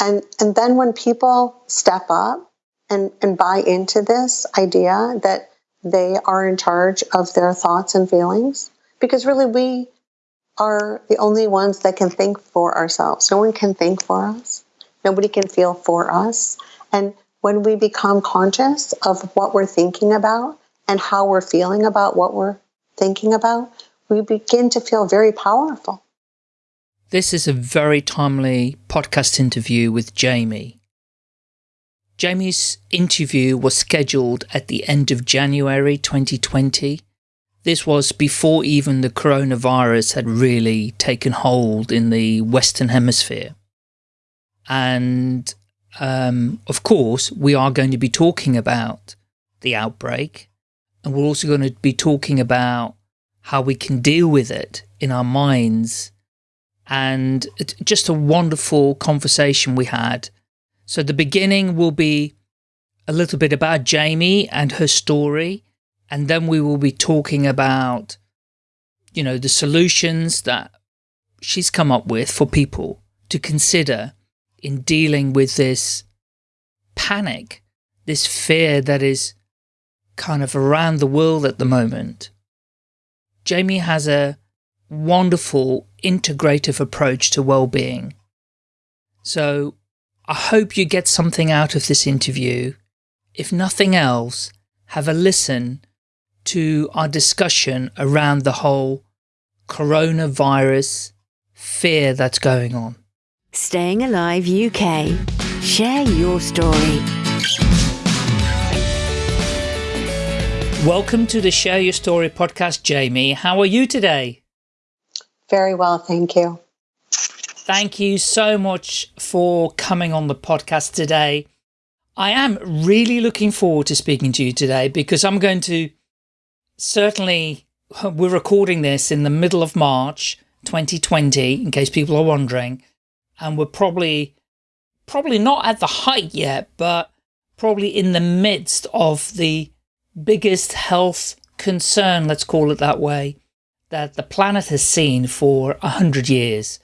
And, and then when people step up and, and buy into this idea that they are in charge of their thoughts and feelings, because really we are the only ones that can think for ourselves. No one can think for us. Nobody can feel for us. And when we become conscious of what we're thinking about and how we're feeling about what we're thinking about, we begin to feel very powerful. This is a very timely podcast interview with Jamie. Jamie's interview was scheduled at the end of January 2020. This was before even the coronavirus had really taken hold in the Western Hemisphere. And um, of course, we are going to be talking about the outbreak and we're also going to be talking about how we can deal with it in our minds and just a wonderful conversation we had. So the beginning will be a little bit about Jamie and her story, and then we will be talking about, you know, the solutions that she's come up with for people to consider in dealing with this panic, this fear that is kind of around the world at the moment. Jamie has a wonderful integrative approach to well-being. So I hope you get something out of this interview. If nothing else, have a listen to our discussion around the whole coronavirus fear that's going on. Staying Alive UK. Share your story. Welcome to the Share Your Story podcast, Jamie. How are you today? Very well, thank you. Thank you so much for coming on the podcast today. I am really looking forward to speaking to you today because I'm going to certainly, we're recording this in the middle of March 2020, in case people are wondering, and we're probably, probably not at the height yet, but probably in the midst of the biggest health concern, let's call it that way, that the planet has seen for a hundred years.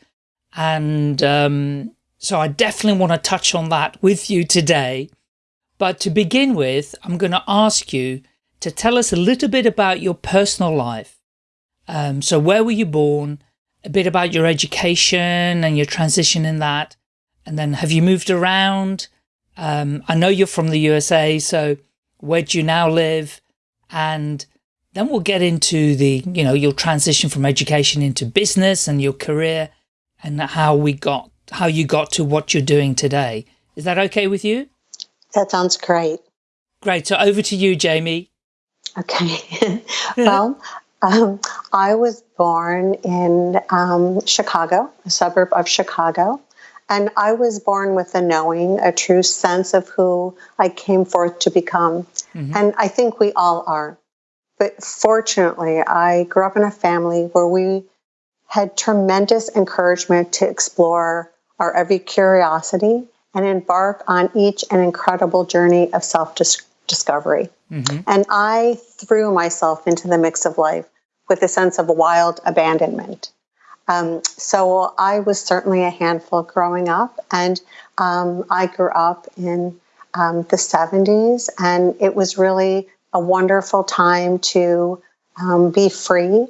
And um, so I definitely want to touch on that with you today. But to begin with, I'm going to ask you to tell us a little bit about your personal life. Um, so where were you born? A bit about your education and your transition in that. And then have you moved around? Um, I know you're from the USA, so where do you now live? And then we'll get into the, you know, your transition from education into business and your career and how we got, how you got to what you're doing today. Is that okay with you? That sounds great. Great. So over to you, Jamie. Okay. well, um, I was born in um, Chicago, a suburb of Chicago. And I was born with a knowing, a true sense of who I came forth to become. Mm -hmm. And I think we all are. But fortunately, I grew up in a family where we had tremendous encouragement to explore our every curiosity and embark on each an incredible journey of self discovery. Mm-hmm. And I threw myself into the mix of life with a sense of wild abandonment. Um, so I was certainly a handful growing up, and um, I grew up in um, the 70s, and it was really a wonderful time to um, be free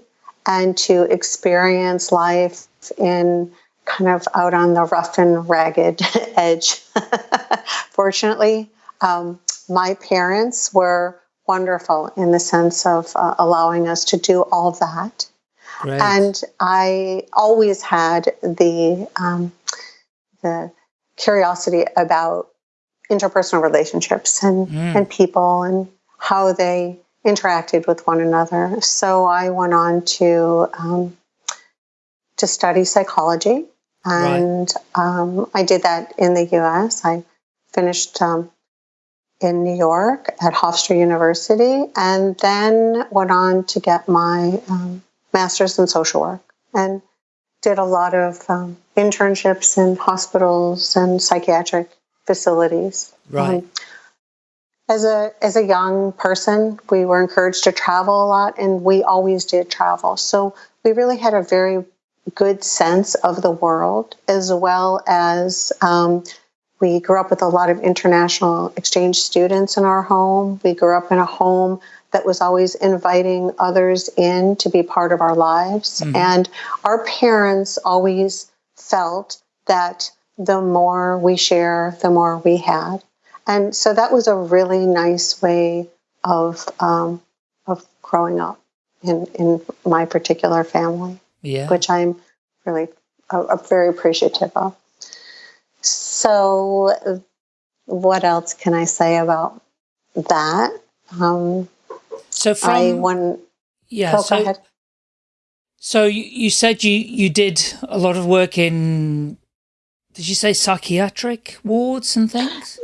and to experience life in kind of out on the rough and ragged edge. Fortunately, um, my parents were wonderful in the sense of uh, allowing us to do all that. Great. And I always had the um, the curiosity about interpersonal relationships and, mm. and people and how they interacted with one another. So I went on to um, to study psychology, and right. um, I did that in the U.S. I finished um, in New York at Hofstra University, and then went on to get my um, master's in social work, and did a lot of um, internships in hospitals and psychiatric facilities. Right. As a as a young person, we were encouraged to travel a lot, and we always did travel. So we really had a very good sense of the world, as well as um, we grew up with a lot of international exchange students in our home. We grew up in a home that was always inviting others in to be part of our lives. Mm-hmm. And our parents always felt that the more we share, the more we had. And so that was a really nice way of um, of growing up in in my particular family, yeah. which I'm really uh, very appreciative of. So, what else can I say about that? Um, so from I one, yeah. Oh, so, so you, you said you you did a lot of work in. Did you say psychiatric wards and things?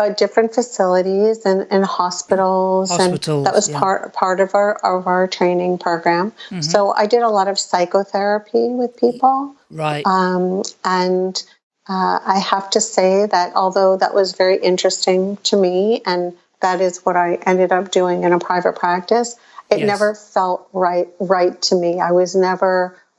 Uh, different facilities and, and hospitals, hospitals, and that was yeah. part part of our of our training program. Mm -hmm. So I did a lot of psychotherapy with people, right? Um, and uh, I have to say that although that was very interesting to me, and that is what I ended up doing in a private practice, it yes. never felt right right to me. I was never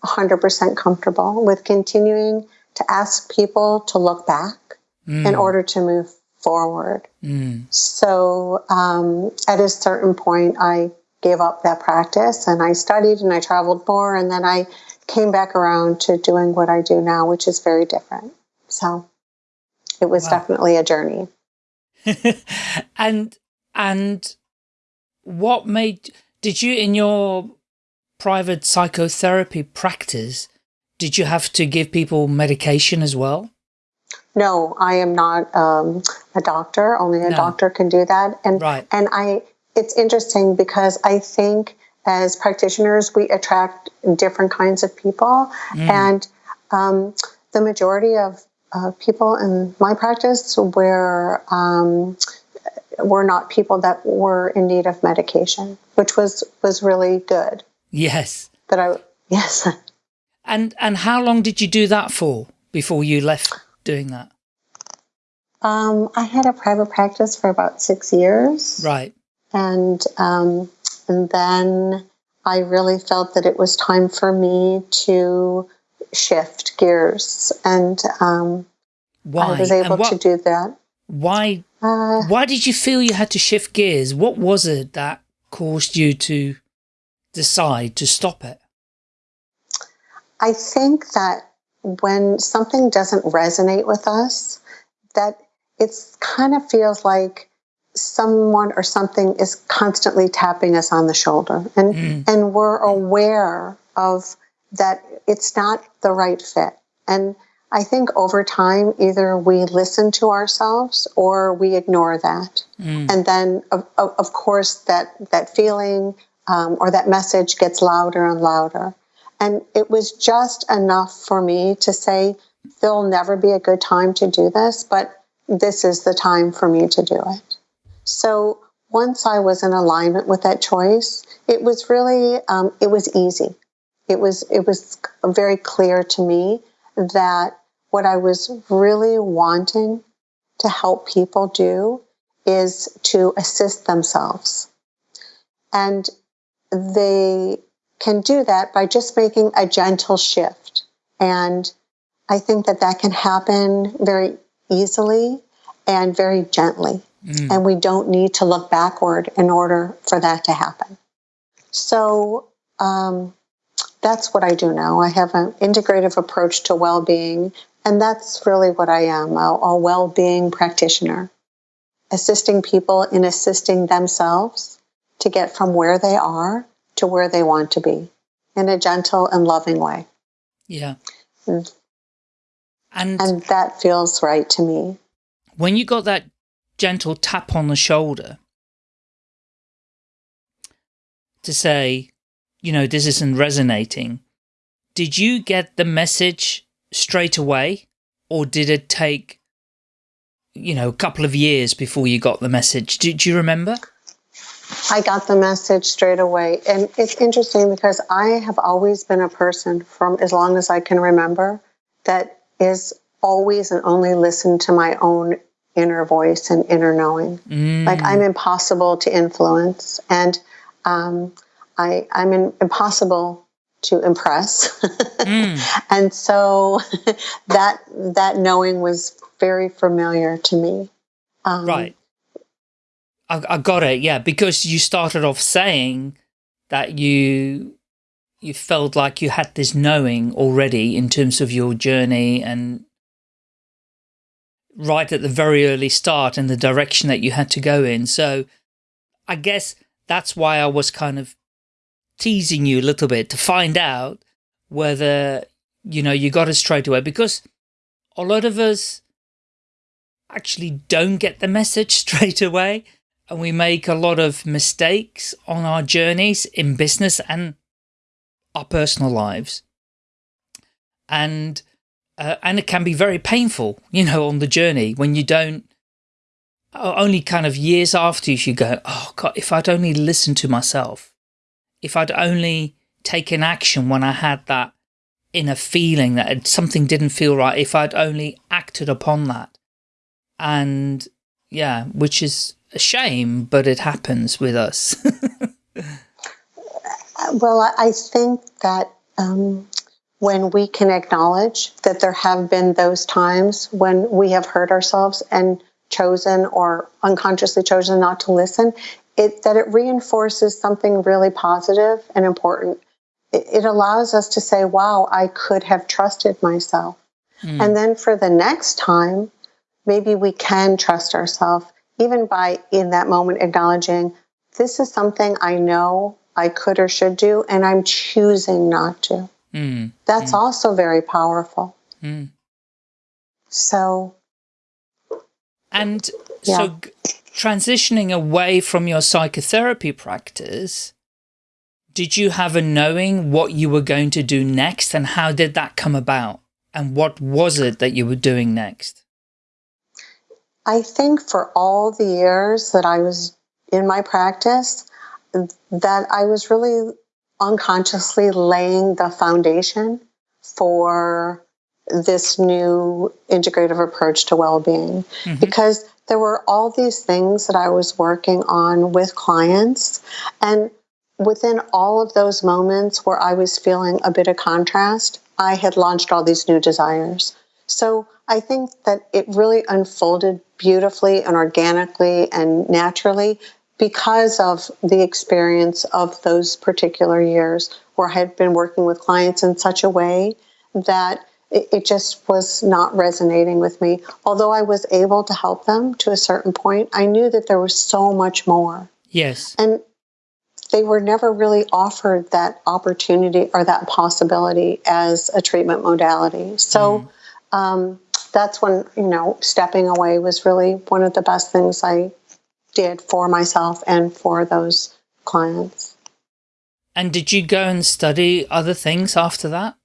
100% comfortable with continuing to ask people to look back mm. in order to move forward. Mm. So um, at a certain point, I gave up that practice and I studied and I traveled more, and then I came back around to doing what I do now, which is very different. So it was wow. definitely a journey. and and what made did you in your private psychotherapy practice did you have to give people medication as well? No, I am not um, a doctor. Only a no. doctor can do that. And right. and I it's interesting because I think as practitioners we attract different kinds of people, mm. and um, the majority of uh, people in my practice were um, were not people that were in need of medication, which was was really good. Yes. That I yes. And and how long did you do that for before you left doing that? Um, I had a private practice for about six years. Right. And um, and then I really felt that it was time for me to shift gears, and um, why? I was able what, to do that. Why? Uh, why did you feel you had to shift gears? What was it that caused you to decide to stop it? I think that when something doesn't resonate with us, that it kind of feels like someone or something is constantly tapping us on the shoulder and mm. and we're aware of that it's not the right fit. And I think over time, either we listen to ourselves or we ignore that. Mm. And then, of, of, course, that, that feeling um, or that message gets louder and louder. And it was just enough for me to say, there'll never be a good time to do this, but this is the time for me to do it. So once I was in alignment with that choice, it was really, um, it was easy it was it was very clear to me that what I was really wanting to help people do is to assist themselves. And they can do that by just making a gentle shift. And I think that that can happen very easily and very gently. Mm. And we don't need to look backward in order for that to happen. So, um, that's what I do now. I have an integrative approach to well being, and that's really what I am a, a well being practitioner, assisting people in assisting themselves to get from where they are to where they want to be in a gentle and loving way. Yeah. Mm. And, and that feels right to me. When you got that gentle tap on the shoulder to say, you know, this isn't resonating. Did you get the message straight away or did it take, you know, a couple of years before you got the message? Did you remember? I got the message straight away. And it's interesting because I have always been a person from as long as I can remember that is always and only listen to my own inner voice and inner knowing. Mm. Like I'm impossible to influence. And um, I, I'm in, impossible to impress. mm. and so that that knowing was very familiar to me. Um, right. I, I got it. Yeah, because you started off saying that you you felt like you had this knowing already in terms of your journey and right at the very early start and the direction that you had to go in. So I guess that's why I was kind of teasing you a little bit to find out whether, you know, you got it straight away because a lot of us actually don't get the message straight away and we make a lot of mistakes on our journeys in business and our personal lives. And uh, and it can be very painful, you know, on the journey when you don't only kind of years after you go, oh God, if I'd only listened to myself, if I'd only taken action when I had that inner feeling that something didn't feel right, if I'd only acted upon that. And yeah, which is a shame, but it happens with us. well, I think that um, when we can acknowledge that there have been those times when we have hurt ourselves and chosen or unconsciously chosen not to listen, it, that it reinforces something really positive and important. It, it allows us to say, wow, I could have trusted myself. Mm. And then for the next time, maybe we can trust ourselves, even by in that moment acknowledging, this is something I know I could or should do, and I'm choosing not to. Mm. That's mm. also very powerful. Mm. So, and yeah. so transitioning away from your psychotherapy practice, did you have a knowing what you were going to do next and how did that come about? And what was it that you were doing next? I think for all the years that I was in my practice, that I was really unconsciously laying the foundation for this new integrative approach to well-being mm-hmm. because there were all these things that I was working on with clients and within all of those moments where I was feeling a bit of contrast I had launched all these new desires so I think that it really unfolded beautifully and organically and naturally because of the experience of those particular years where I had been working with clients in such a way that it, just was not resonating with me. Although I was able to help them to a certain point, I knew that there was so much more. Yes. And they were never really offered that opportunity or that possibility as a treatment modality. So mm. um, that's when, you know, stepping away was really one of the best things I did for myself and for those clients. And did you go and study other things after that?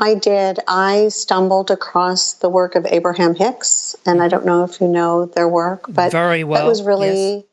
I did. I stumbled across the work of Abraham Hicks, and I don't know if you know their work, but very well. That was really yes.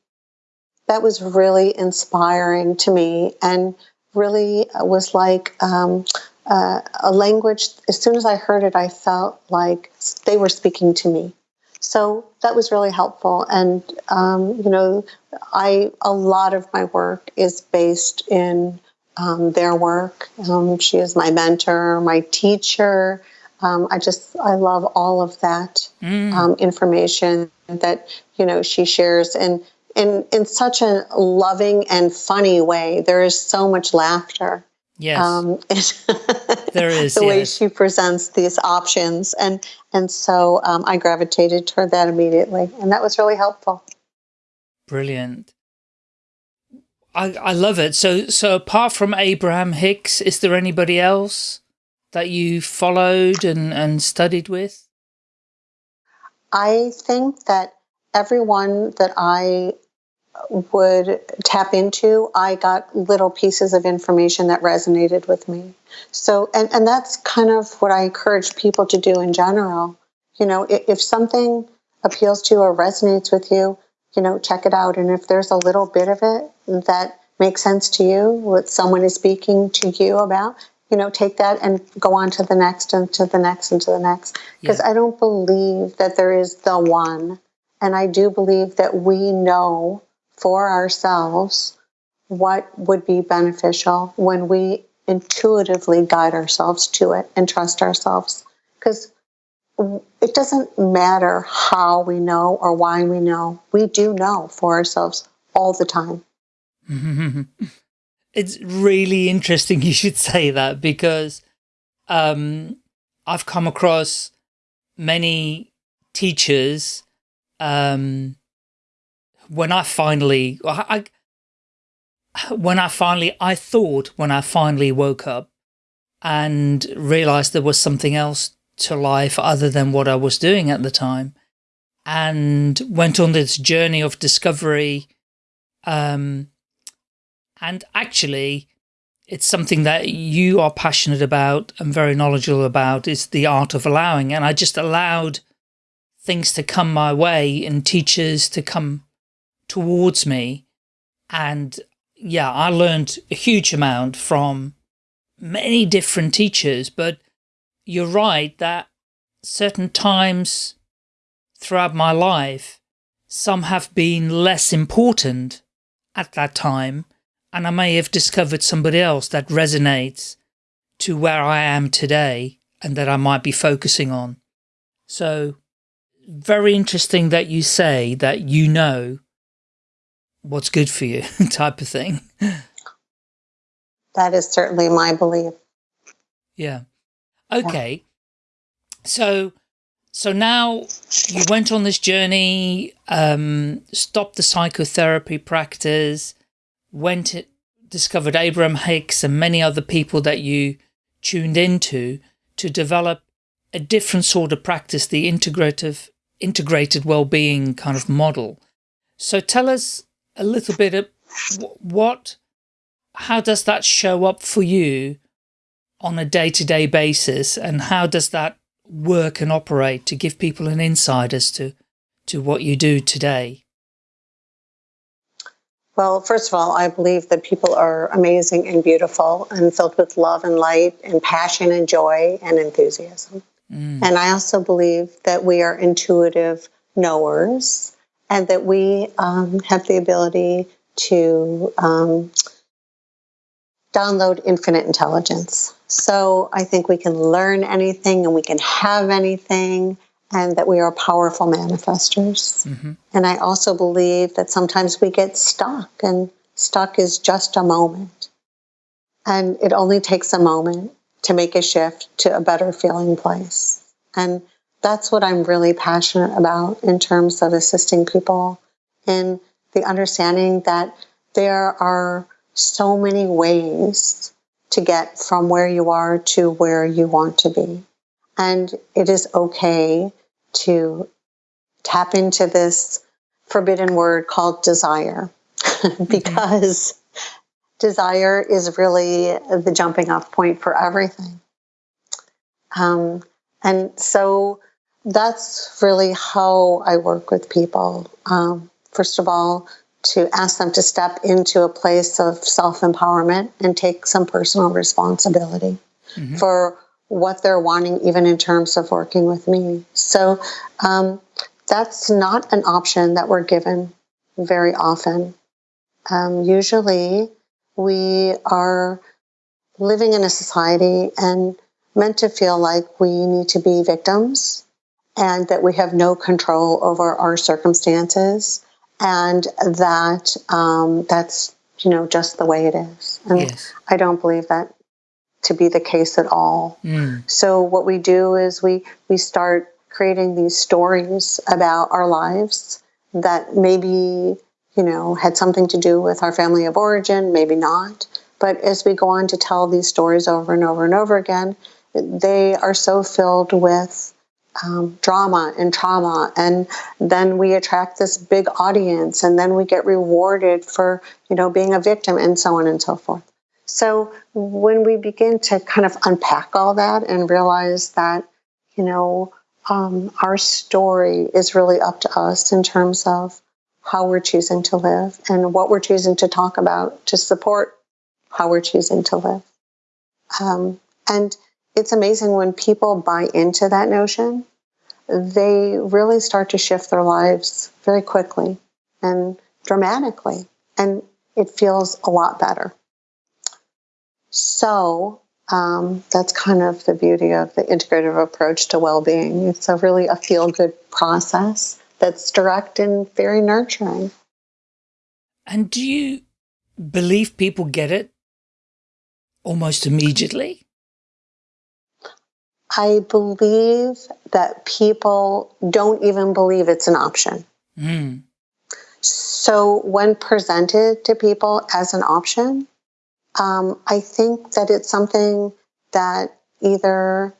that was really inspiring to me, and really was like um, uh, a language. As soon as I heard it, I felt like they were speaking to me. So that was really helpful. And, um, you know, I, a lot of my work is based in um, their work. Um, she is my mentor, my teacher. Um, I just, I love all of that mm. Um, information that, you know, she shares and in, in such a loving and funny way. There is so much laughter. Yes. Um, there is the yes. way she presents these options, and and so um, I gravitated toward that immediately, and that was really helpful. Brilliant. I I love it. So so apart from Abraham Hicks, is there anybody else that you followed and and studied with? I think that everyone that I would tap into, I got little pieces of information that resonated with me. So, and, and that's kind of what I encourage people to do in general. You know, if, if something appeals to you or resonates with you, you know, check it out. And if there's a little bit of it that makes sense to you, what someone is speaking to you about, you know, take that and go on to the next and to the next and to the next. Because yeah. I don't believe that there is the one. And I do believe that we know for ourselves what would be beneficial when we intuitively guide ourselves to it and trust ourselves. Because it doesn't matter how we know or why we know, we do know for ourselves all the time. it's really interesting you should say that because um, I've come across many teachers um, when I finally, I, when I finally, I thought when I finally woke up and realized there was something else to life other than what I was doing at the time and went on this journey of discovery. Um, and actually, it's something that you are passionate about and very knowledgeable about is the art of allowing. And I just allowed things to come my way and teachers to come towards me. And yeah, I learned a huge amount from many different teachers, but you're right that certain times throughout my life, some have been less important at that time, and I may have discovered somebody else that resonates to where I am today and that I might be focusing on. So very interesting that you say that you know what's good for you type of thing. That is certainly my belief. Yeah. Okay. Yeah. So, so now you went on this journey, um, stopped the psychotherapy practice, went, it, discovered Abraham Hicks and many other people that you tuned into to develop a different sort of practice, the integrative, integrated well-being kind of model. So tell us a little bit of what, how does that show up for you on a day-to-day -day basis and how does that work and operate to give people an insight as to, to what you do today? Well, first of all, I believe that people are amazing and beautiful and filled with love and light and passion and joy and enthusiasm. Mm. And I also believe that we are intuitive knowers and that we um, have the ability to um, download infinite intelligence. So I think we can learn anything and we can have anything, and that we are powerful manifestors. Mm-hmm. And I also believe that sometimes we get stuck, and stuck is just a moment. And it only takes a moment to make a shift to a better feeling place. And that's what I'm really passionate about in terms of assisting people in the understanding that there are so many ways to get from where you are to where you want to be. And it is okay to tap into this forbidden word called desire because mm-hmm. desire is really the jumping off point for everything. Um, and so that's really how I work with people. Um, first of all, to ask them to step into a place of self empowerment and take some personal responsibility mm-hmm. for what they're wanting, even in terms of working with me. So um, that's not an option that we're given very often. Um, usually, we are living in a society and meant to feel like we need to be victims and that we have no control over our circumstances and that um, that's you know just the way it is and yes. i don't believe that to be the case at all mm. so what we do is we we start creating these stories about our lives that maybe you know had something to do with our family of origin maybe not but as we go on to tell these stories over and over and over again they are so filled with um, drama and trauma. And then we attract this big audience and then we get rewarded for you know being a victim and so on and so forth. So when we begin to kind of unpack all that and realize that you know um, our story is really up to us in terms of how we're choosing to live and what we're choosing to talk about to support how we're choosing to live. Um, and it's amazing when people buy into that notion, they really start to shift their lives very quickly and dramatically. And it feels a lot better. So um, that's kind of the beauty of the integrative approach to well-being. It's a really a feel-good process that's direct and very nurturing. And do you believe people get it almost immediately? I believe that people don't even believe it's an option. Mm. So when presented to people as an option, um, I think that it's something that either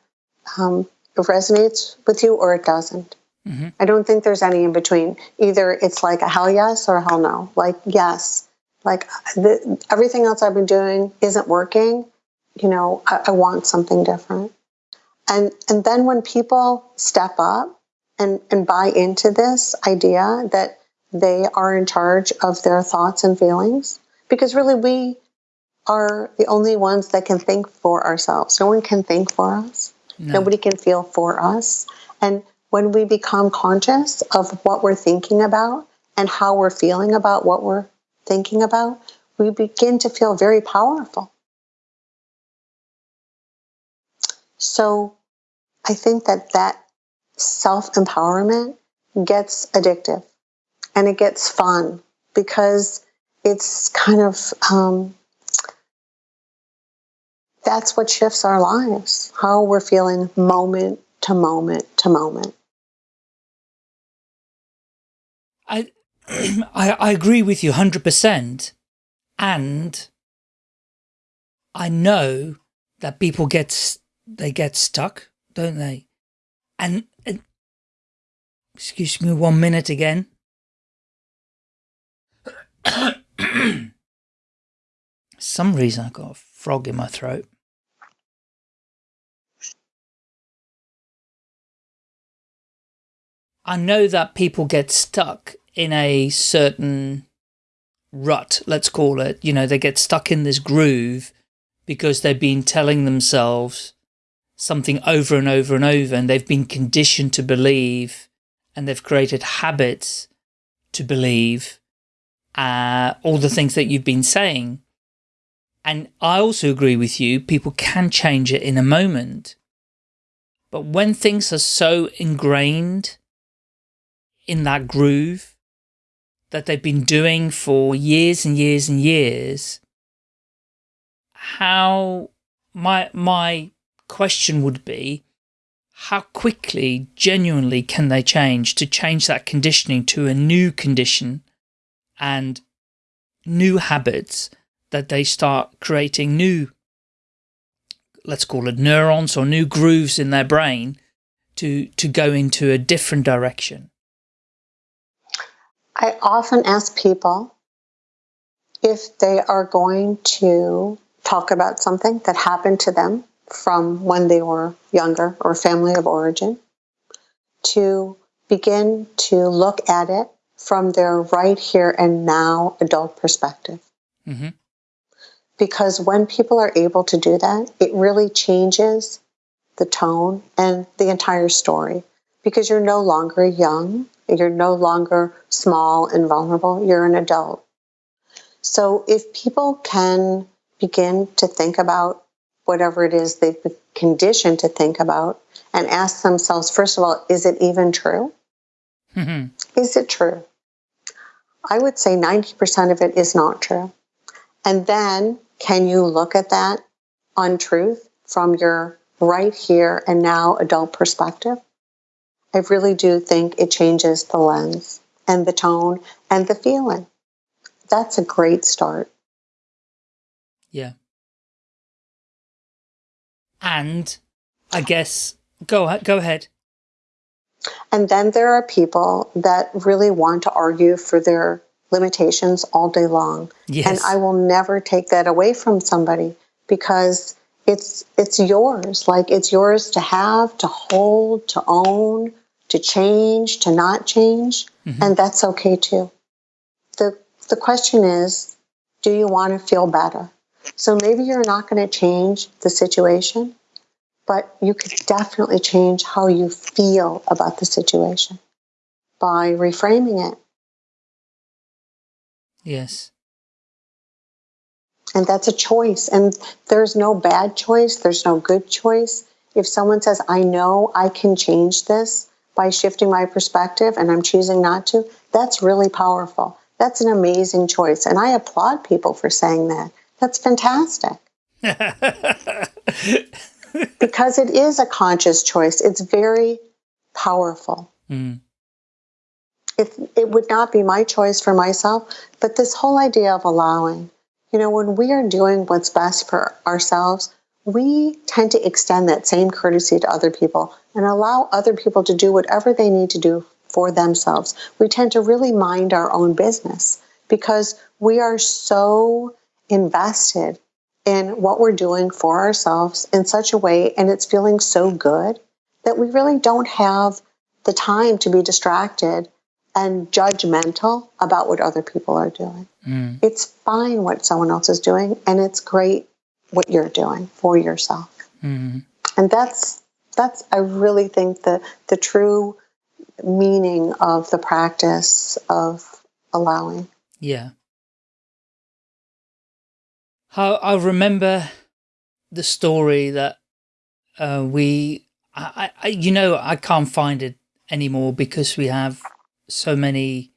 um, resonates with you or it doesn't. Mm-hmm. I don't think there's any in between. Either it's like a hell yes or a hell no. Like, yes, like the, everything else I've been doing isn't working. You know, I, I want something different. And, and then when people step up and, and buy into this idea that they are in charge of their thoughts and feelings, because really we are the only ones that can think for ourselves. No one can think for us. No. Nobody can feel for us. And when we become conscious of what we're thinking about and how we're feeling about what we're thinking about, we begin to feel very powerful. So I think that that self empowerment gets addictive and it gets fun because it's kind of um, that's what shifts our lives, how we're feeling moment to moment to moment. I, I, I agree with you 100%. And I know that people get, they get stuck, don't they? And, and excuse me one minute again. Some reason I got a frog in my throat. I know that people get stuck in a certain rut, let's call it. You know, they get stuck in this groove because they've been telling themselves something over and over and over and they've been conditioned to believe and they've created habits to believe uh, all the things that you've been saying. And I also agree with you, people can change it in a moment. But when things are so ingrained in that groove that they've been doing for years and years and years, how my, my question would be, how quickly, genuinely can they change to change that conditioning to a new condition and new habits that they start creating new, let's call it neurons or new grooves in their brain to, to go into a different direction. I often ask people if they are going to talk about something that happened to them from when they were younger or family of origin to begin to look at it from their right here and now adult perspective. Mm -hmm. Because when people are able to do that, it really changes the tone and the entire story because you're no longer young you're no longer small and vulnerable, you're an adult. So if people can begin to think about whatever it is they've been conditioned to think about and ask themselves, first of all, is it even true? Mm-hmm. Is it true? I would say 90% of it is not true. And then can you look at that untruth from your right here and now adult perspective? I really do think it changes the lens and the tone and the feeling. That's a great start. Yeah. And I guess go go ahead. And then there are people that really want to argue for their limitations all day long. Yes. And I will never take that away from somebody because it's it's yours. Like it's yours to have, to hold, to own, to change, to not change, mm-hmm. and that's okay too. The, the question is, do you want to feel better? So maybe you're not going to change the situation, but you could definitely change how you feel about the situation by reframing it. Yes. And that's a choice. And there's no bad choice, there's no good choice. If someone says, I know I can change this by shifting my perspective and I'm choosing not to, that's really powerful. That's an amazing choice. And I applaud people for saying that. That's fantastic. because it is a conscious choice. It's very powerful. Mm. It, it would not be my choice for myself, but this whole idea of allowing, you know, when we are doing what's best for ourselves, we tend to extend that same courtesy to other people and allow other people to do whatever they need to do for themselves. We tend to really mind our own business because we are so invested in what we're doing for ourselves in such a way and it's feeling so good that we really don't have the time to be distracted and judgmental about what other people are doing. Mm. It's fine what someone else is doing and it's great what you're doing for yourself. Mm. And that's that's I really think the the true meaning of the practice of allowing. Yeah. How I remember the story that uh, we, I, I, you know, I can't find it anymore because we have so many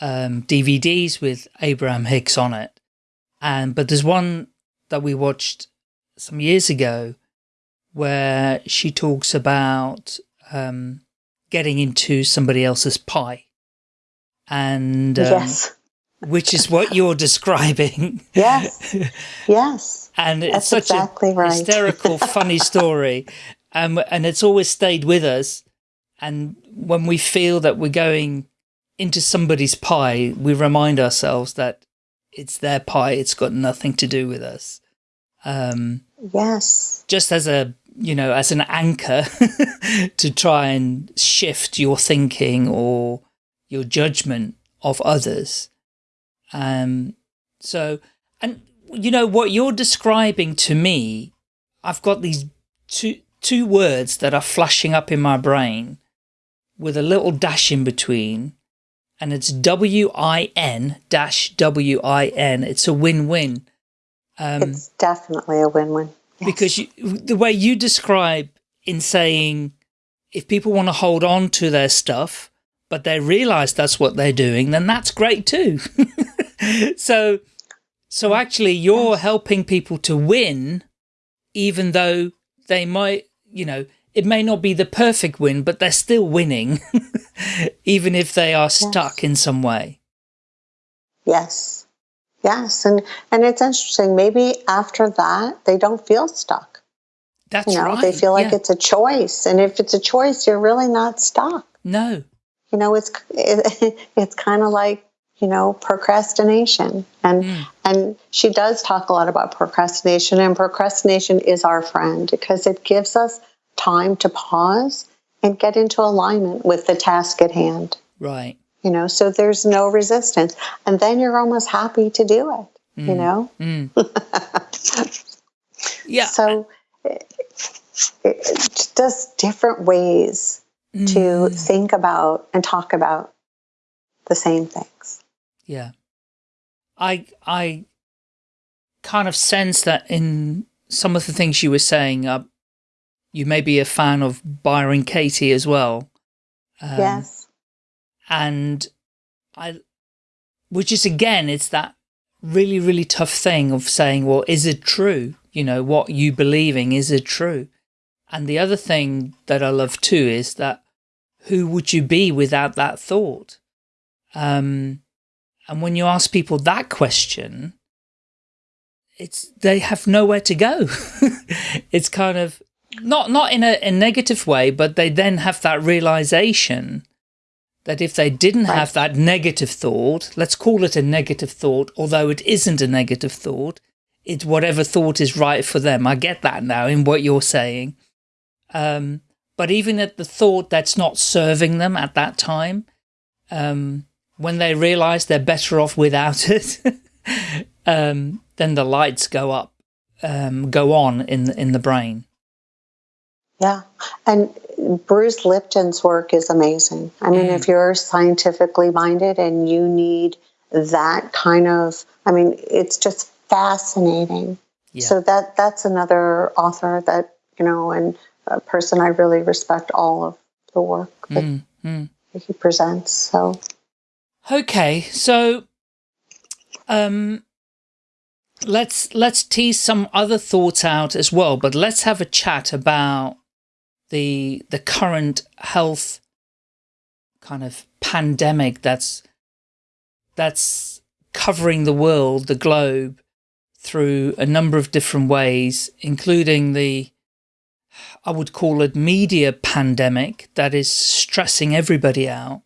um, DVDs with Abraham Hicks on it. And, but there's one that we watched some years ago where she talks about um, getting into somebody else's pie. And um, yes which is what you're describing. Yes. Yes. and it's That's such exactly a right. hysterical, funny story. Um, and it's always stayed with us. And when we feel that we're going into somebody's pie, we remind ourselves that it's their pie. It's got nothing to do with us. Um, yes. Just as a, you know, as an anchor to try and shift your thinking or your judgment of others. Um, so, and you know what you're describing to me, I've got these two, two words that are flashing up in my brain with a little dash in between and it's W-I-N dash W-I-N. It's a win-win. Um, it's definitely a win-win. Yes. Because you, the way you describe in saying if people want to hold on to their stuff, but they realize that's what they're doing, then that's great too. so, so actually you're helping people to win, even though they might, you know, it may not be the perfect win, but they're still winning, even if they are stuck yes. in some way. Yes. Yes. And, and it's interesting. Maybe after that, they don't feel stuck. That's you know, right. They feel like yeah. it's a choice. And if it's a choice, you're really not stuck. No. You know, it's, it, it's kind of like you know procrastination and mm. and she does talk a lot about procrastination and procrastination is our friend because it gives us time to pause and get into alignment with the task at hand right you know so there's no resistance and then you're almost happy to do it mm. you know mm. yeah so it, it just different ways to mm. think about and talk about the same things yeah. I, I kind of sense that in some of the things you were saying, uh, you may be a fan of Byron Katie as well. Um, yes. And I, which is again, it's that really, really tough thing of saying, well, is it true? You know, what you believing, is it true? And the other thing that I love too is that who would you be without that thought? Um, and when you ask people that question, it's they have nowhere to go. it's kind of not not in a, a, negative way, but they then have that realization that if they didn't right. have that negative thought, let's call it a negative thought, although it isn't a negative thought, it's whatever thought is right for them. I get that now in what you're saying. Um, but even at the thought that's not serving them at that time, um, when they realize they're better off without it, um, then the lights go up, um, go on in the, in the brain. Yeah. And Bruce Lipton's work is amazing. I mean, mm. if you're scientifically minded and you need that kind of, I mean, it's just fascinating. Yeah. So that that's another author that you know, and a person I really respect all of the work that, mm, mm. he presents. So, okay, so um, let's let's tease some other thoughts out as well. But let's have a chat about the the current health kind of pandemic that's that's covering the world, the globe, through a number of different ways, including the I would call it media pandemic that is stressing everybody out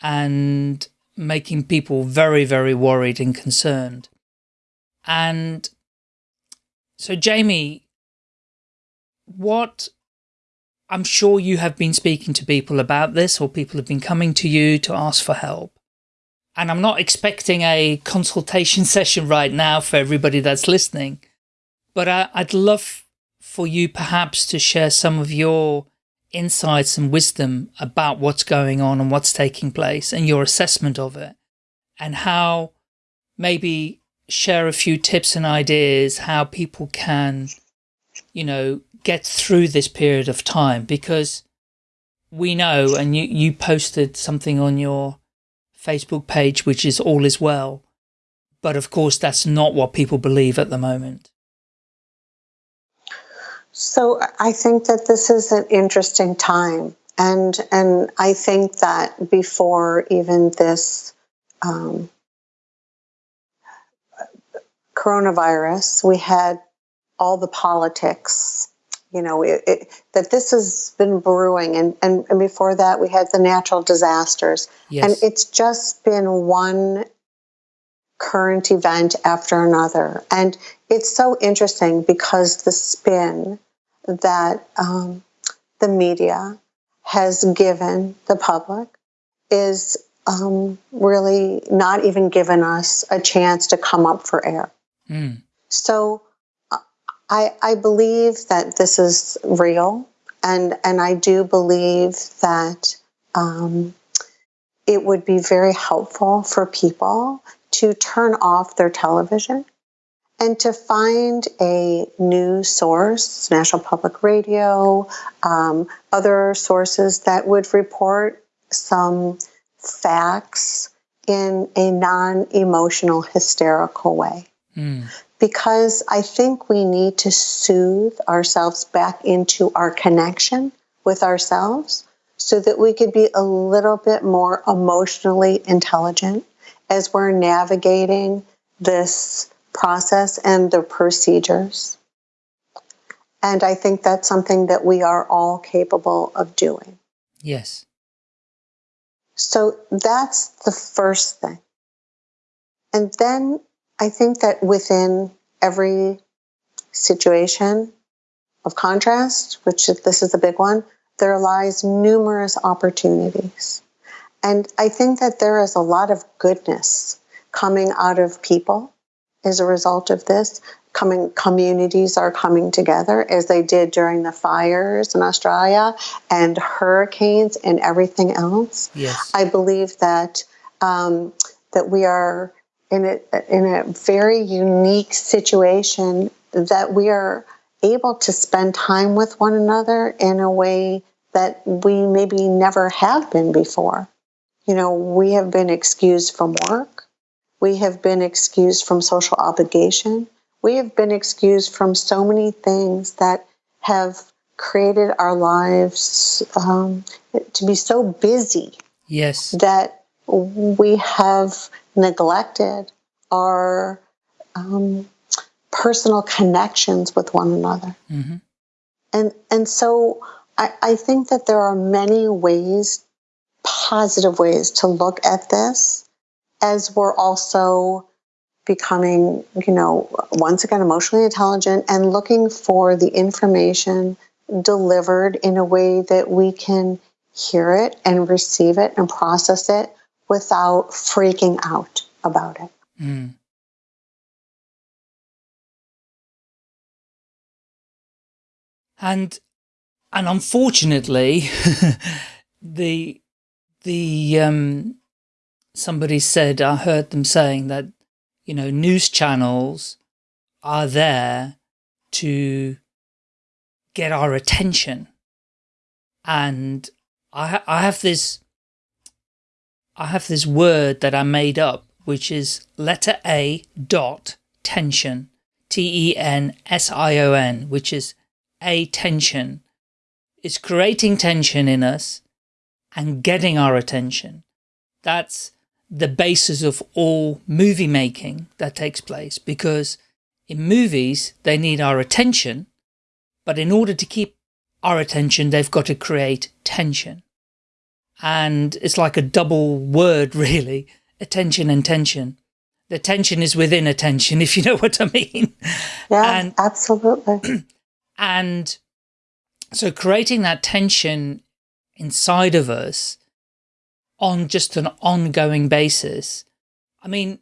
and making people very, very worried and concerned. And so, Jamie, what I'm sure you have been speaking to people about this or people have been coming to you to ask for help. And I'm not expecting a consultation session right now for everybody that's listening, but I, I'd love for you perhaps to share some of your insights and wisdom about what's going on and what's taking place and your assessment of it and how maybe share a few tips and ideas how people can, you know, get through this period of time because we know, and you, you posted something on your Facebook page, which is all is well. But of course, that's not what people believe at the moment. So I think that this is an interesting time. And, and I think that before even this um, coronavirus, we had all the politics, you know, it, it, that this has been brewing. And, and, and before that, we had the natural disasters. Yes. And it's just been one current event after another. And it's so interesting because the spin that um, the media has given the public is um, really not even given us a chance to come up for air. Mm. So uh, I, I believe that this is real, and and I do believe that um, it would be very helpful for people to turn off their television and to find a new source, National Public Radio, um, other sources that would report some facts in a non emotional, hysterical way. Mm. Because I think we need to soothe ourselves back into our connection with ourselves so that we could be a little bit more emotionally intelligent as we're navigating this process and the procedures. And I think that's something that we are all capable of doing. Yes. So that's the first thing. And then I think that within every situation of contrast, which this is a big one, there lies numerous opportunities. And I think that there is a lot of goodness coming out of people as a result of this. Coming communities are coming together as they did during the fires in Australia and hurricanes and everything else. Yes. I believe that um, that we are in a in a very unique situation that we are able to spend time with one another in a way that we maybe never have been before. You know, we have been excused from work. We have been excused from social obligation. We have been excused from so many things that have created our lives um, to be so busy. Yes. That we have neglected our um, personal connections with one another. Mm-hmm. And, and so I, I think that there are many ways, positive ways to look at this as we're also becoming, you know, once again, emotionally intelligent and looking for the information delivered in a way that we can hear it and receive it and process it without freaking out about it. Mm. And and unfortunately, the the um, somebody said, I heard them saying that, you know, news channels are there to get our attention. And I, I have this, I have this word that I made up, which is letter A dot tension, T-E-N-S-I-O-N, which is a tension. It's creating tension in us and getting our attention. That's the basis of all movie making that takes place because in movies, they need our attention, but in order to keep our attention, they've got to create tension. And it's like a double word, really, attention and tension. The tension is within attention, if you know what I mean. Yeah, and, absolutely. And so creating that tension inside of us on just an ongoing basis. I mean,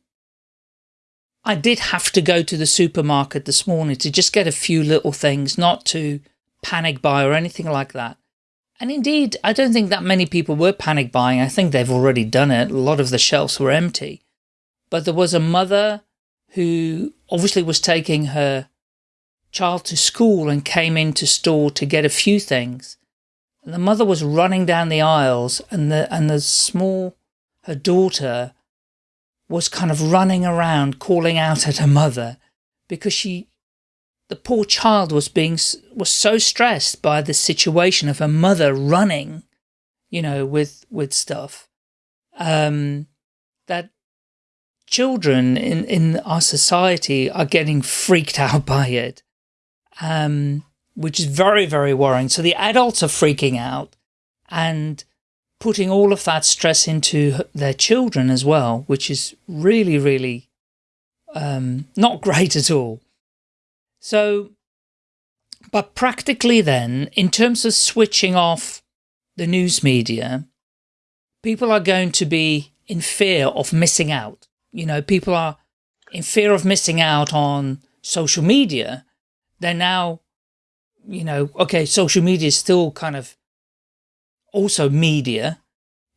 I did have to go to the supermarket this morning to just get a few little things, not to panic buy or anything like that. And indeed, I don't think that many people were panic buying. I think they've already done it. A lot of the shelves were empty. But there was a mother who obviously was taking her child to school and came into store to get a few things. And the mother was running down the aisles and the, and the small, her daughter was kind of running around calling out at her mother because she, the poor child was being, was so stressed by the situation of her mother running, you know, with, with stuff, um, that children in, in our society are getting freaked out by it, um, which is very, very worrying. So the adults are freaking out and putting all of that stress into their children as well, which is really, really um, not great at all. So, but practically then, in terms of switching off the news media, people are going to be in fear of missing out. You know, people are in fear of missing out on social media. They're now, you know, okay, social media is still kind of also media,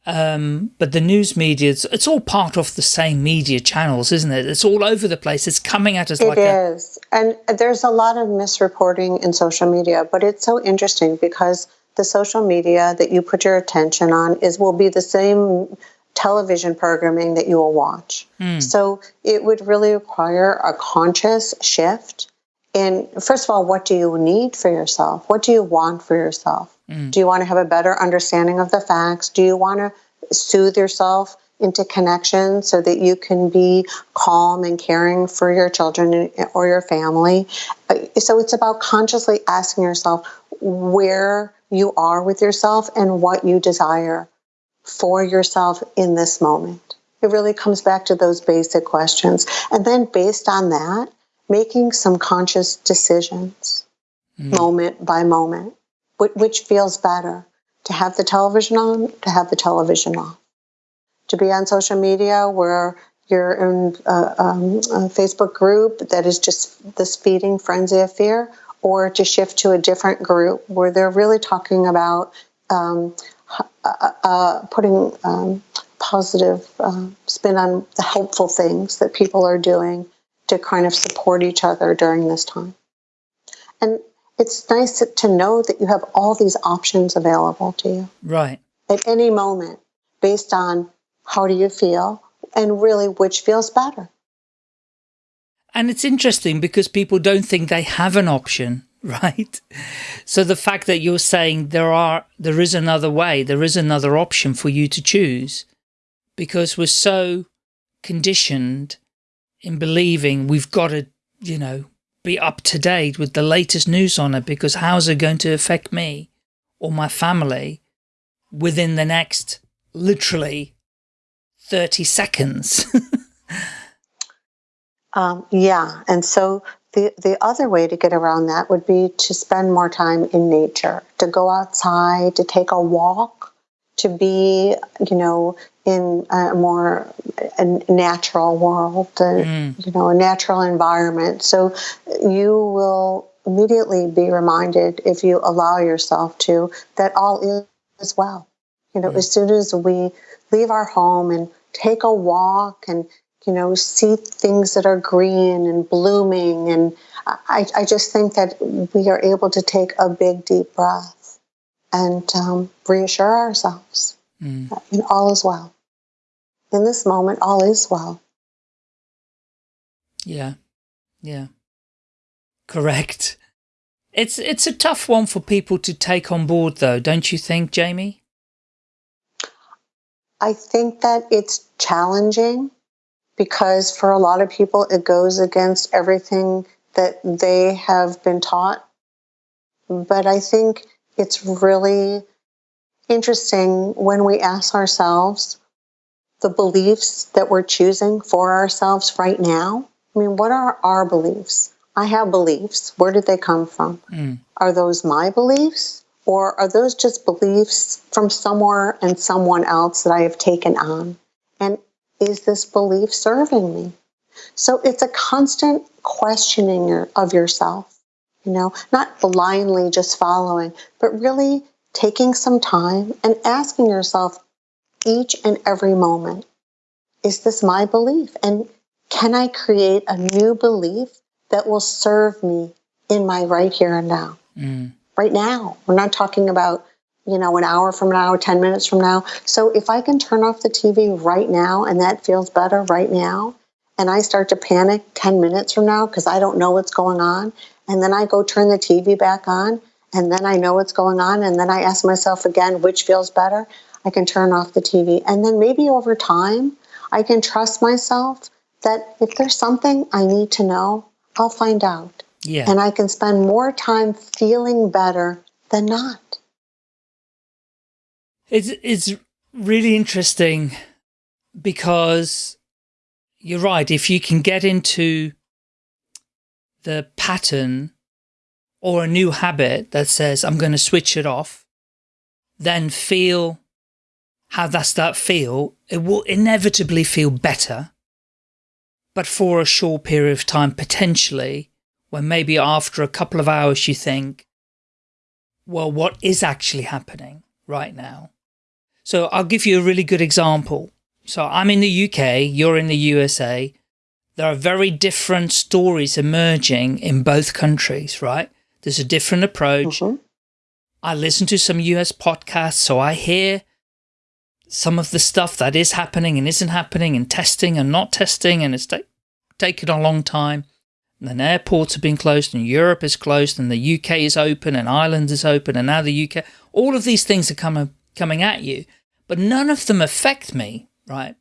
um, but the news media, it's, it's, all part of the same media channels, isn't it? It's all over the place. It's coming at us it like is. And there's a lot of misreporting in social media, but it's so interesting because the social media that you put your attention on is will be the same television programming that you will watch. Mm. So it would really require a conscious shift in, first of all, what do you need for yourself? What do you want for yourself? Mm. Do you want to have a better understanding of the facts? Do you want to soothe yourself into connection so that you can be calm and caring for your children or your family? Uh, so it's about consciously asking yourself where you are with yourself and what you desire for yourself in this moment. It really comes back to those basic questions. And then based on that, making some conscious decisions mm. moment by moment which feels better to have the television on, to have the television off, to be on social media where you're in a, um, a Facebook group that is just this feeding frenzy of fear, or to shift to a different group where they're really talking about um, uh, uh, putting um, positive uh, spin on the helpful things that people are doing to kind of support each other during this time. And it's nice to know that you have all these options available to you. Right. At any moment, based on how do you feel and really which feels better. And it's interesting because people don't think they have an option, right? So the fact that you're saying there are, there is another way, there is another option for you to choose because we're so conditioned in believing we've got to, you know, be up to date with the latest news on it because how's it going to affect me or my family within the next literally 30 seconds. um, yeah. And so the, the other way to get around that would be to spend more time in nature, to go outside, to take a walk, to be, you know, in a more a natural world, mm. you know, a natural environment. So you will immediately be reminded if you allow yourself to that all is well. You know, mm. as soon as we leave our home and take a walk and you know, see things that are green and blooming. And I, I just think that we are able to take a big, deep breath and um, reassure ourselves mm. that all is well. In this moment, all is well. Yeah. Yeah. Correct. It's it's a tough one for people to take on board though, don't you think, Jamie? I think that it's challenging because for a lot of people it goes against everything that they have been taught. But I think it's really interesting when we ask ourselves the beliefs that we're choosing for ourselves right now. I mean, what are our beliefs? I have beliefs. Where did they come from? Mm. Are those my beliefs? Or are those just beliefs from somewhere and someone else that I have taken on? And is this belief serving me? So it's a constant questioning of yourself, you know, not blindly just following, but really taking some time and asking yourself each and every moment, is this my belief? And can I create a new belief that will serve me in my right here and now? Mm. Right now. We're not talking about, you know, an hour from now, 10 minutes from now. So if I can turn off the TV right now and that feels better right now, and I start to panic 10 minutes from now because I don't know what's going on, and then I go turn the TV back on, and then I know what's going on, and then I ask myself again, which feels better? I can turn off the TV. And then maybe over time, I can trust myself that if there's something I need to know, I'll find out. Yeah. And I can spend more time feeling better than not. It's, it's really interesting because you're right. If you can get into the pattern or a new habit that says, I'm going to switch it off, then feel how does that feel? It will inevitably feel better but for a short period of time potentially, when maybe after a couple of hours you think, well, what is actually happening right now? So I'll give you a really good example. So I'm in the UK, you're in the USA. There are very different stories emerging in both countries, right? There's a different approach. Mm -hmm. I listen to some US podcasts, so I hear some of the stuff that is happening and isn't happening and testing and not testing and it's taken a long time. And then airports have been closed and Europe is closed and the UK is open and Ireland is open and now the UK. All of these things are coming coming at you, but none of them affect me, right?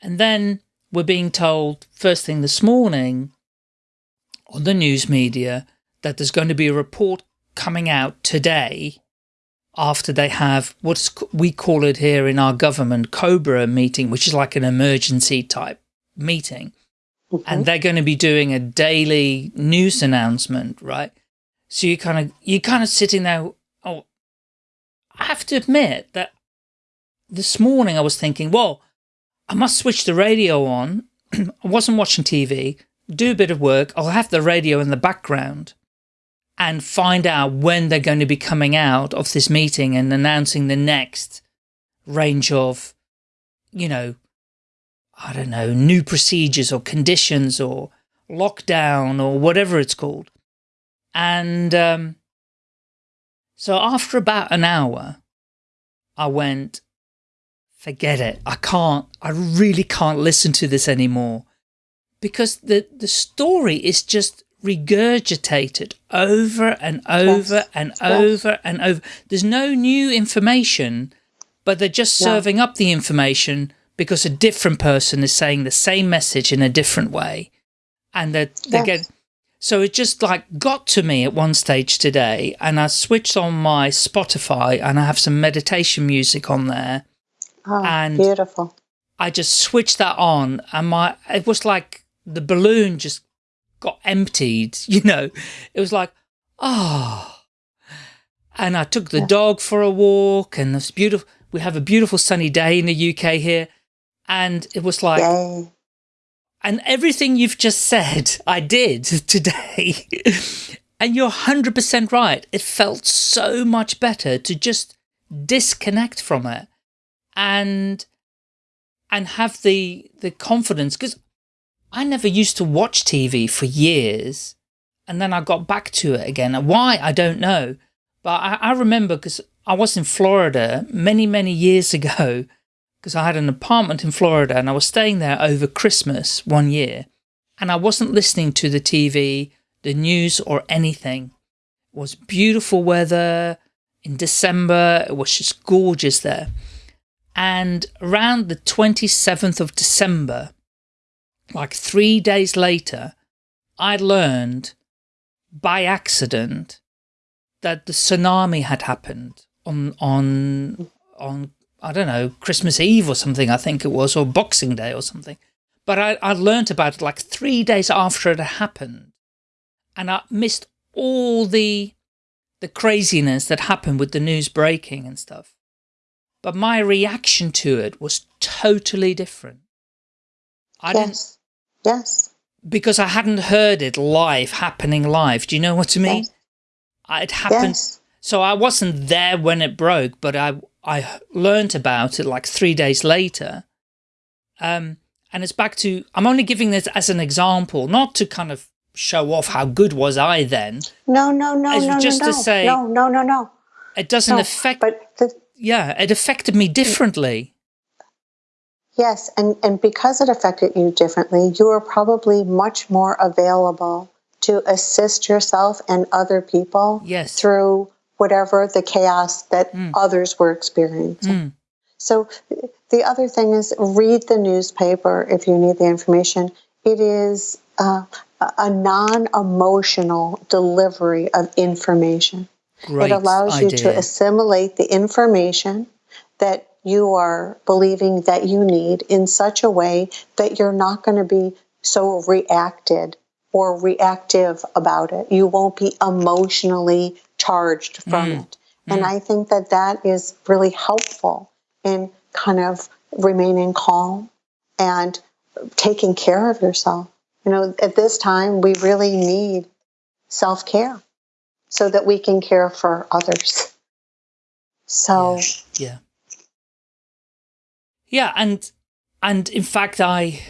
And then we're being told first thing this morning on the news media that there's going to be a report coming out today after they have what we call it here in our government Cobra meeting, which is like an emergency type meeting. And they're going to be doing a daily news announcement, right? So you kind of, you're kind of sitting there. Oh, I have to admit that this morning I was thinking, well, I must switch the radio on. I wasn't watching TV, do a bit of work. I'll have the radio in the background and find out when they're going to be coming out of this meeting and announcing the next range of, you know, I don't know, new procedures or conditions or lockdown or whatever it's called. And um, so after about an hour, I went, forget it. I can't, I really can't listen to this anymore because the, the story is just regurgitated over and over yes. and yes. over and over. There's no new information, but they're just serving up the information because a different person is saying the same message in a different way. And they're, they're yes. getting, so it just like got to me at one stage today and I switched on my Spotify and I have some meditation music on there. Oh, and beautiful. I just switched that on and my, it was like the balloon just got emptied, you know, it was like, oh, and I took the yeah. dog for a walk and it's beautiful. We have a beautiful sunny day in the UK here. And it was like, Yay. and everything you've just said, I did today. and you're 100% right. It felt so much better to just disconnect from it. And and have the, the confidence, because I never used to watch TV for years and then I got back to it again. Why? I don't know. But I, I remember because I was in Florida many, many years ago because I had an apartment in Florida and I was staying there over Christmas one year and I wasn't listening to the TV, the news or anything. It was beautiful weather in December. It was just gorgeous there. And around the 27th of December, like three days later, I learned by accident that the tsunami had happened on, on, on, I don't know, Christmas Eve or something, I think it was, or Boxing Day or something. But I, I learned about it like three days after it happened. And I missed all the, the craziness that happened with the news breaking and stuff. But my reaction to it was totally different. I yes. didn't. Yes. Because I hadn't heard it live, happening live. Do you know what I mean? Yes. It happened. Yes. So I wasn't there when it broke, but I I learned about it like three days later. Um, and it's back to, I'm only giving this as an example, not to kind of show off how good was I then. No, no, no, no, just no, to say, no, no, no, no. It doesn't no, affect, but the, yeah, it affected me differently. Yes, and, and because it affected you differently, you are probably much more available to assist yourself and other people yes. through whatever the chaos that mm. others were experiencing. Mm. So the other thing is read the newspaper if you need the information. It is uh, a non-emotional delivery of information. Great it allows idea. you to assimilate the information that you are believing that you need in such a way that you're not going to be so reacted or reactive about it. You won't be emotionally charged from mm. it. And mm. I think that that is really helpful in kind of remaining calm and taking care of yourself. You know, at this time, we really need self care so that we can care for others. So, yeah. yeah. Yeah, and and in fact, I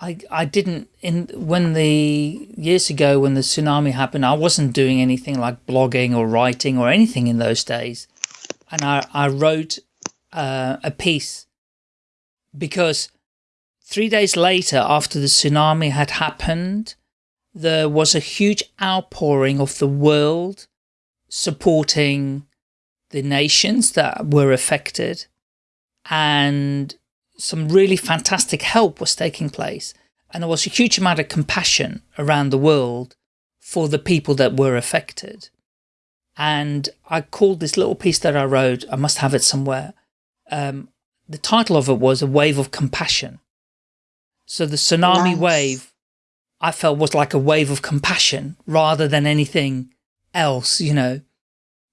I I didn't in when the years ago when the tsunami happened, I wasn't doing anything like blogging or writing or anything in those days, and I I wrote uh, a piece because three days later after the tsunami had happened, there was a huge outpouring of the world supporting the nations that were affected and some really fantastic help was taking place and there was a huge amount of compassion around the world for the people that were affected. And I called this little piece that I wrote, I must have it somewhere, um, the title of it was A Wave of Compassion. So the tsunami nice. wave, I felt was like a wave of compassion rather than anything else, you know.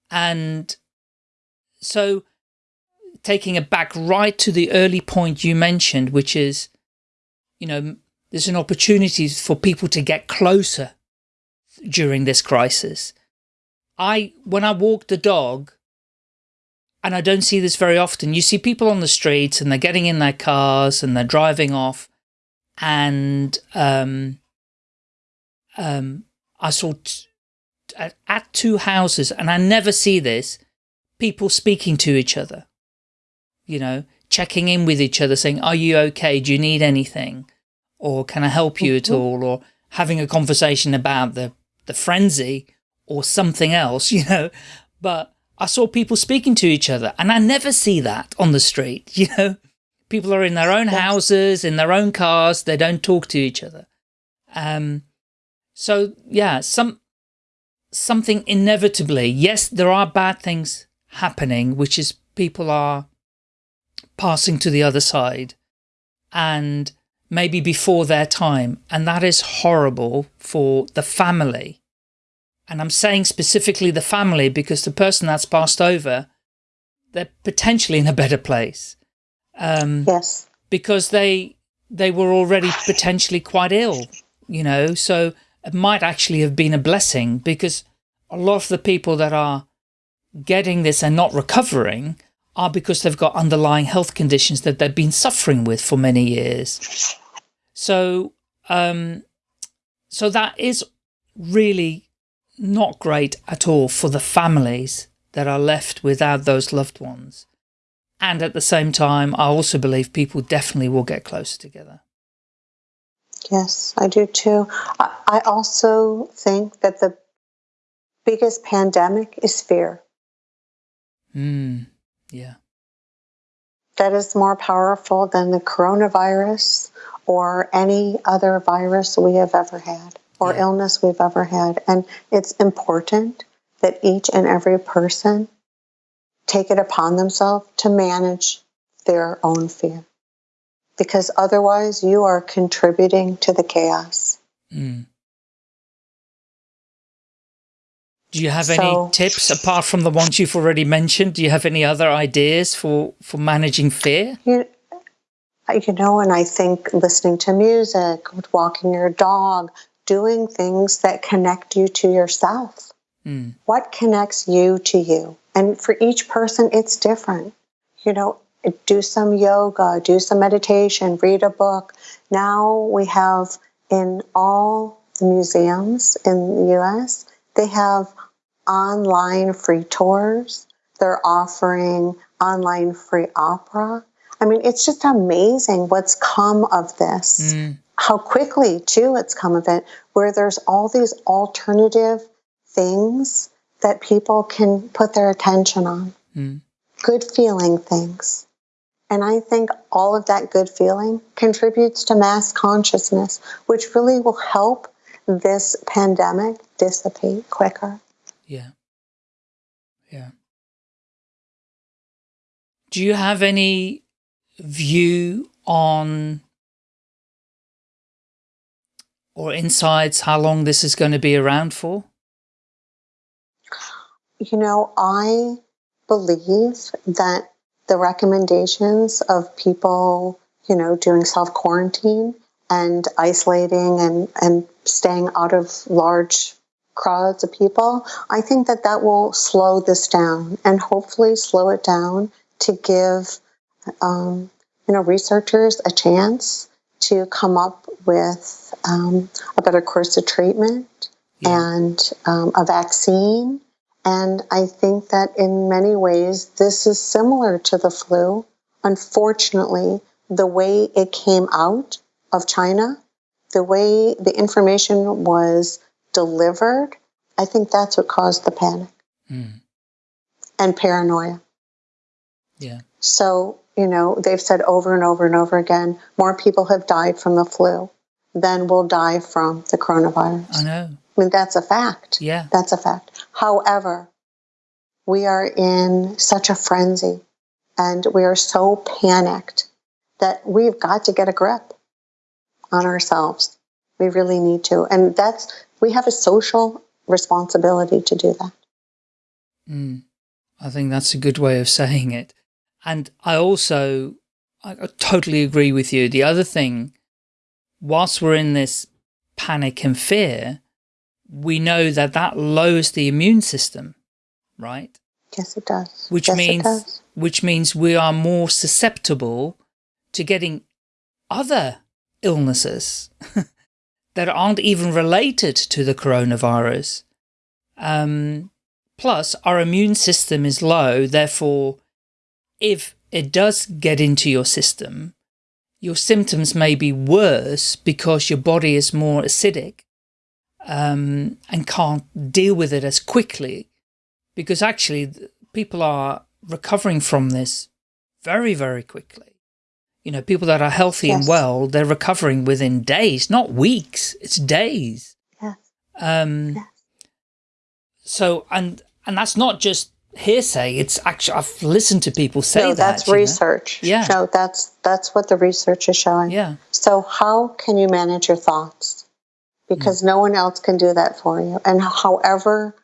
And so taking it back right to the early point you mentioned, which is, you know, there's an opportunity for people to get closer during this crisis. I, when I walk the dog, and I don't see this very often. You see people on the streets and they're getting in their cars and they're driving off. And um, um, I saw at, at two houses, and I never see this, people speaking to each other, you know, checking in with each other, saying, are you okay? Do you need anything? Or can I help you at mm-hmm. all? Or having a conversation about the, the frenzy or something else, you know, but I saw people speaking to each other and I never see that on the street, you know. People are in their own houses, in their own cars, they don't talk to each other. Um, so yeah, some something inevitably, yes, there are bad things happening, which is people are passing to the other side and maybe before their time. And that is horrible for the family and I'm saying specifically the family because the person that's passed over, they're potentially in a better place. Um, yes. Because they they were already potentially quite ill, you know, so it might actually have been a blessing because a lot of the people that are getting this and not recovering are because they've got underlying health conditions that they've been suffering with for many years. So, um, so that is really not great at all for the families that are left without those loved ones. And at the same time, I also believe people definitely will get closer together. Yes, I do too. I also think that the biggest pandemic is fear. Mm, yeah. That is more powerful than the coronavirus or any other virus we have ever had or yeah. illness we've ever had. And it's important that each and every person take it upon themselves to manage their own fear. Because otherwise, you are contributing to the chaos. Mm. Do you have so, any tips apart from the ones you've already mentioned? Do you have any other ideas for, for managing fear? You, you know, and I think listening to music, walking your dog, doing things that connect you to yourself. Mm. What connects you to you? And for each person, it's different. You know, do some yoga, do some meditation, read a book. Now we have in all the museums in the US, they have online free tours. They're offering online free opera. I mean, it's just amazing what's come of this. Mm. How quickly, too, it's come of it, where there's all these alternative things that people can put their attention on. Mm. Good feeling things. And I think all of that good feeling contributes to mass consciousness, which really will help this pandemic dissipate quicker. Yeah. Yeah. Do you have any view on or insights how long this is going to be around for? You know, I believe that the recommendations of people, you know, doing self quarantine and isolating and, and staying out of large crowds of people, I think that that will slow this down and hopefully slow it down to give, um, you know, researchers a chance to come up with um, a better course of treatment yeah. and um, a vaccine. And I think that in many ways, this is similar to the flu. Unfortunately, the way it came out of China, the way the information was delivered, I think that's what caused the panic mm. and paranoia. Yeah. So, you know, they've said over and over and over again more people have died from the flu than will die from the coronavirus. I know. I mean, that's a fact. Yeah. That's a fact. However, we are in such a frenzy and we are so panicked that we've got to get a grip on ourselves. We really need to. And that's, we have a social responsibility to do that. Mm, I think that's a good way of saying it. And I also, I totally agree with you. The other thing, whilst we're in this panic and fear, we know that that lowers the immune system, right? Yes, it does. Which yes, means, does. which means we are more susceptible to getting other illnesses that aren't even related to the coronavirus. Um, plus, our immune system is low, therefore, if it does get into your system, your symptoms may be worse because your body is more acidic um, and can't deal with it as quickly. Because actually, people are recovering from this very, very quickly. You know, people that are healthy yes. and well, they're recovering within days, not weeks. It's days. Yes. Um, yes. So, and, and that's not just hearsay. It's actually, I've listened to people say no, that. that's research. Know? Yeah. No, that's, that's what the research is showing. Yeah. So how can you manage your thoughts? Because mm. no one else can do that for you. And however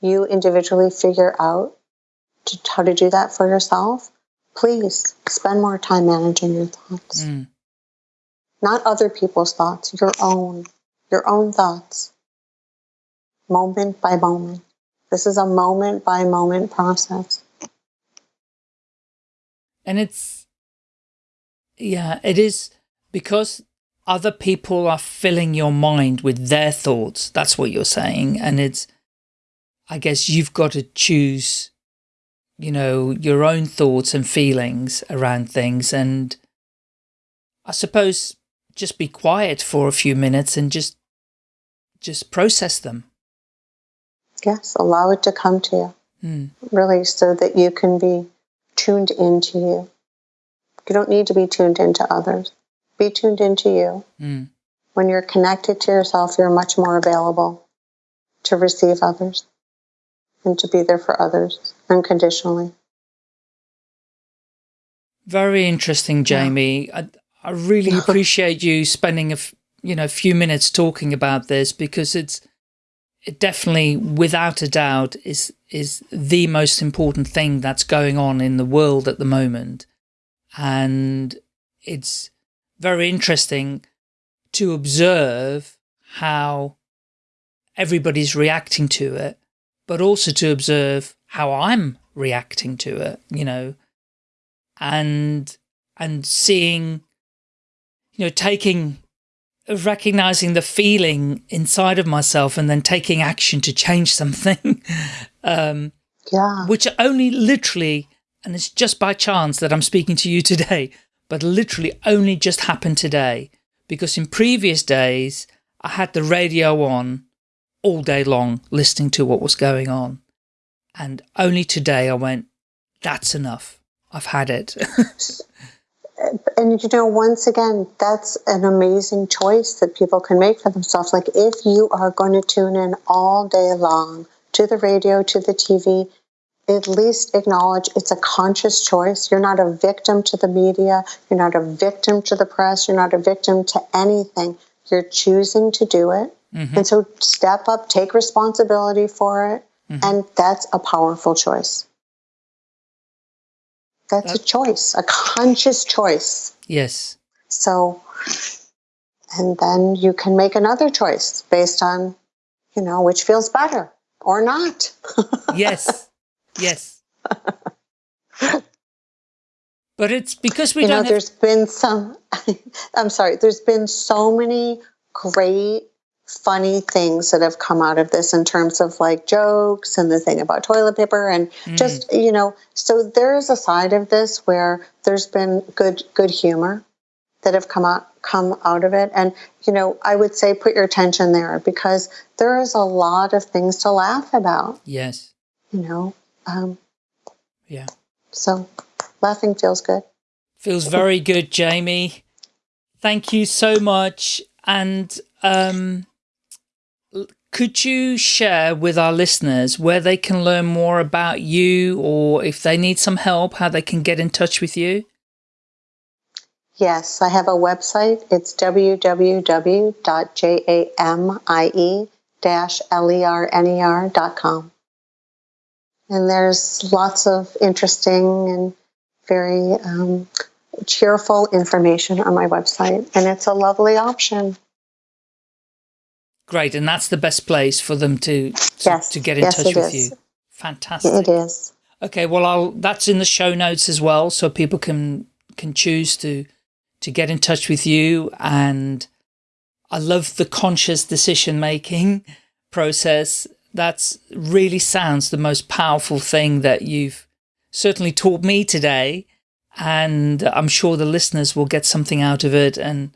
you individually figure out to, how to do that for yourself, please spend more time managing your thoughts. Mm. Not other people's thoughts, your own, your own thoughts, moment by moment. This is a moment by moment process. And it's, yeah, it is because other people are filling your mind with their thoughts. That's what you're saying. And it's, I guess you've got to choose, you know, your own thoughts and feelings around things. And I suppose just be quiet for a few minutes and just, just process them. Yes, allow it to come to you. Mm. Really, so that you can be tuned into you. You don't need to be tuned into others. Be tuned into you. Mm. When you're connected to yourself, you're much more available to receive others and to be there for others unconditionally. Very interesting, Jamie. Yeah. I, I really appreciate you spending a you know few minutes talking about this because it's it definitely, without a doubt, is is the most important thing that's going on in the world at the moment. And it's very interesting to observe how everybody's reacting to it, but also to observe how I'm reacting to it, you know, and, and seeing, you know, taking recognizing the feeling inside of myself and then taking action to change something. um, yeah. Which only literally, and it's just by chance that I'm speaking to you today, but literally only just happened today. Because in previous days, I had the radio on all day long, listening to what was going on. And only today I went, that's enough. I've had it. and you know, once again, that's an amazing choice that people can make for themselves. Like if you are going to tune in all day long to the radio, to the TV, at least acknowledge it's a conscious choice. You're not a victim to the media. You're not a victim to the press. You're not a victim to anything. You're choosing to do it. Mm-hmm. And so step up, take responsibility for it. Mm-hmm. And that's a powerful choice. That's, a choice, a conscious choice. Yes. So, and then you can make another choice based on, you know, which feels better or not. yes. Yes. but it's because we you don't. Know. There's been some. I'm sorry. There's been so many great funny things that have come out of this in terms of like jokes and the thing about toilet paper and mm. just you know so there's a side of this where there's been good good humor that have come out come out of it and you know i would say put your attention there because there is a lot of things to laugh about yes you know um, yeah so laughing feels good feels very good jamie thank you so much and um could you share with our listeners where they can learn more about you or if they need some help, how they can get in touch with you? Yes, I have a website. It's www.jamie-lerner.com. And there's lots of interesting and very um, cheerful information on my website. And it's a lovely option. Great, and that's the best place for them to to, yes. to get in yes, touch with is. you. Fantastic. It is. Okay, well, I'll that's in the show notes as well, so people can can choose to to get in touch with you. And I love the conscious decision making process. That's really sounds the most powerful thing that you've certainly taught me today. And I'm sure the listeners will get something out of it. And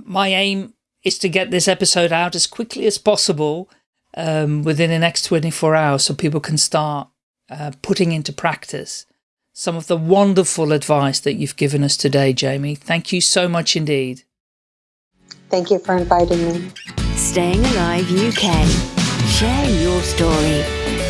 my aim is to get this episode out as quickly as possible um, within the next 24 hours so people can start uh, putting into practice some of the wonderful advice that you've given us today, Jamie. Thank you so much indeed. Thank you for inviting me. Staying Alive UK. Share your story.